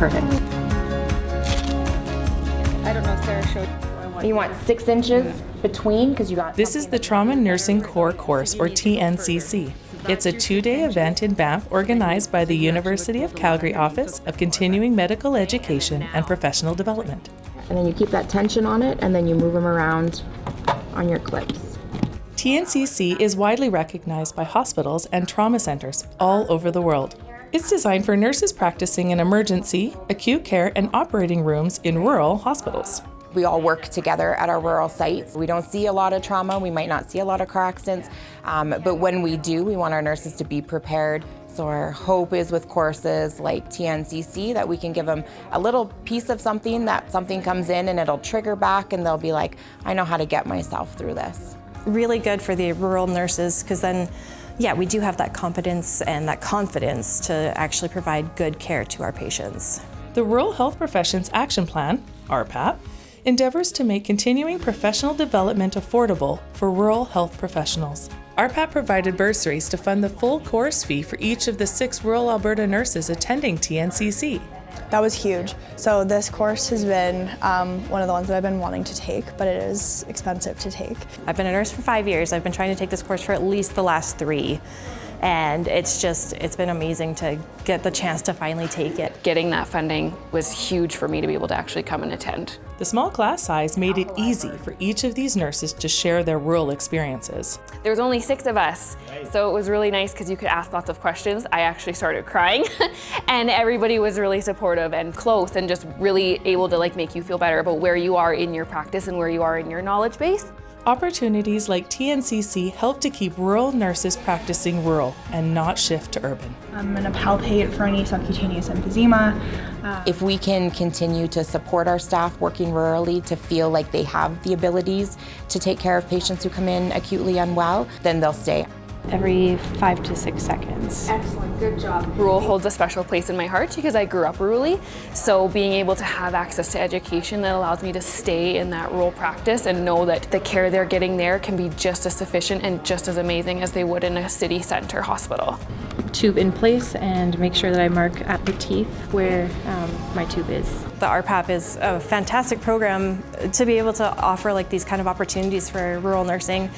Perfect. I don't know if Sarah showed. You want six inches between because you got. This is the Trauma Nursing Core Course, or TNCC. It's a two day event in Banff organized by the University of Calgary Office of Continuing Medical Education and Professional Development. And then you keep that tension on it, and then you move them around on your clips. TNCC is widely recognized by hospitals and trauma centers all over the world. It's designed for nurses practicing in emergency, acute care, and operating rooms in rural hospitals. We all work together at our rural sites. We don't see a lot of trauma, we might not see a lot of car accidents, um, but when we do, we want our nurses to be prepared. So our hope is with courses like TNCC that we can give them a little piece of something that something comes in and it'll trigger back and they'll be like, I know how to get myself through this. Really good for the rural nurses because then yeah, we do have that competence and that confidence to actually provide good care to our patients. The Rural Health Professions Action Plan, RPAP, endeavors to make continuing professional development affordable for rural health professionals. RPAP provided bursaries to fund the full course fee for each of the six rural Alberta nurses attending TNCC. That was huge. So this course has been um, one of the ones that I've been wanting to take, but it is expensive to take. I've been a nurse for five years. I've been trying to take this course for at least the last three. And it's just, it's been amazing to get the chance to finally take it. Getting that funding was huge for me to be able to actually come and attend. The small class size made it easy for each of these nurses to share their rural experiences. There was only six of us, so it was really nice because you could ask lots of questions. I actually started crying and everybody was really supportive and close and just really able to like make you feel better about where you are in your practice and where you are in your knowledge base. Opportunities like TNCC help to keep rural nurses practicing rural and not shift to urban. I'm going to palpate for any subcutaneous emphysema. Uh, if we can continue to support our staff working rurally to feel like they have the abilities to take care of patients who come in acutely unwell, then they'll stay every five to six seconds. Excellent, good job. Rural holds a special place in my heart because I grew up rurally. So being able to have access to education that allows me to stay in that rural practice and know that the care they're getting there can be just as sufficient and just as amazing as they would in a city center hospital. Tube in place and make sure that I mark at the teeth where um, my tube is. The RPAP is a fantastic program to be able to offer like these kind of opportunities for rural nursing.